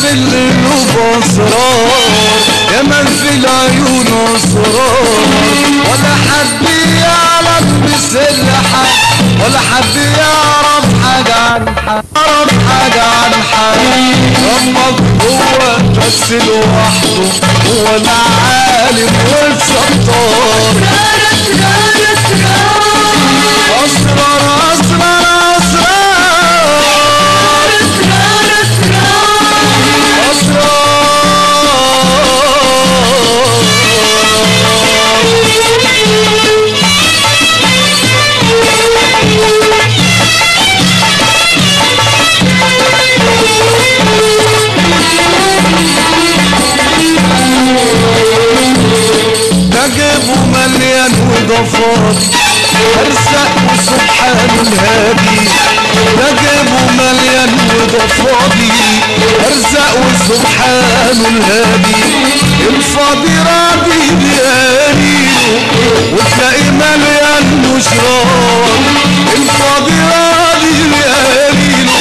في القلوب اسرار يا من في العيون اسرار ولا حد يعرف بسر حد ولا حد يعرف حاجة عن حد يعرف حاجة عن حد ربك هو بس لوحده هو العالم والستار مليان وضفات أرزق وسبحان الهادي. نجيبه مليان وضفاضي أرزق وسبحان الهادي. الفاضي راضي بيانينه وتلاقي مليان مشرار الفاضي راضي بيانينه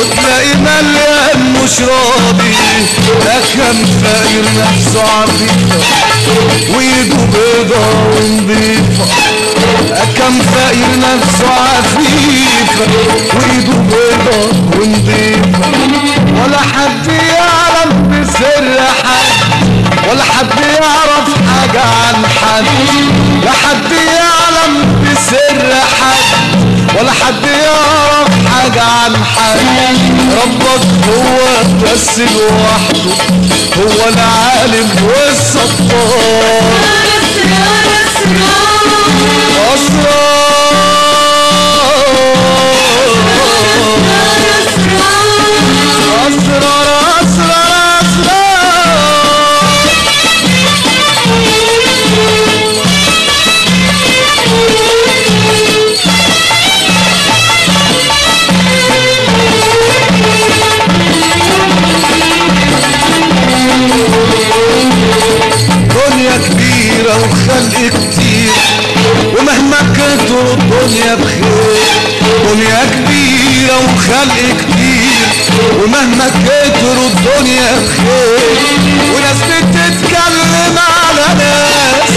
وتلاقي مليان ده كان فاير نفسه عريفه وايده بيضة ونضيفة كم فقير نفسه عفيفة حاجة عن حد ربك هو بس لوحده هو العالم والستار كتروا الدنيا بخير دنيا كبيرة وخلق كتير ومهما كتروا الدنيا بخير وناس بتتكلم على ناس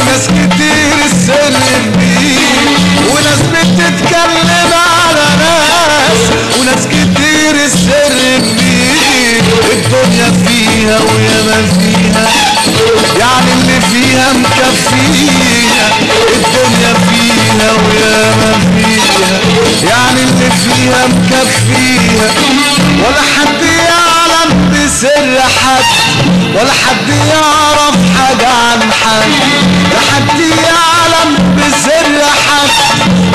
وناس كتير السلم بيه وناس بتتكلم على ناس وناس كتير السر بيه الدنيا فيها وياما اللي فيها مكفيها ولا حد يعلم بسر حد ولا حد يعرف حاجة عن حد لا حد يعلم بسر حد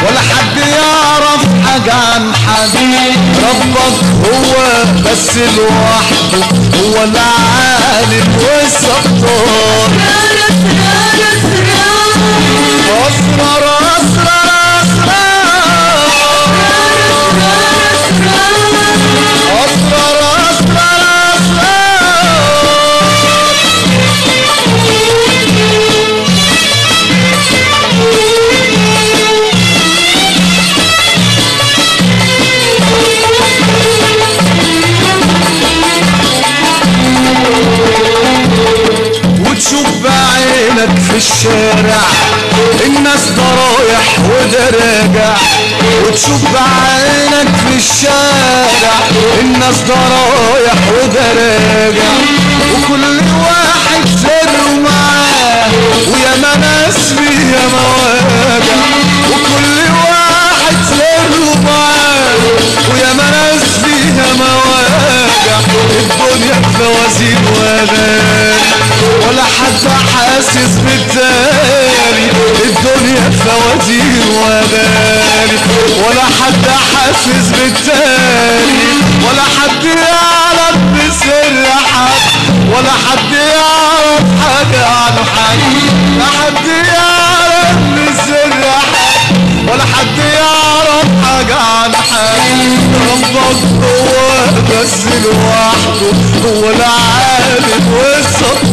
ولا حد يعرف حاجة عن حد. ربك هو بس لوحده هو العالم والستار في الشارع الناس ده رايح وده راجع وتشوف بعينك في الشارع. الناس ده رايح وده راجع وكل واحد سره معاه وياما ناس فيها مواجع وكل واحد سره معاه وياما ناس فيها مواجع الدنيا فوازير حد بالتاني الدنيا فوازير واغاني ولا حد حاسس بالتاني ولا حد يعرف بسر حد. ولا حد يعرف حاجة عن حد. لا حد يعرف بسر حد. ولا حد يعرف حاجة عن حد. ربك هو بس لوحده. هو العالم والستار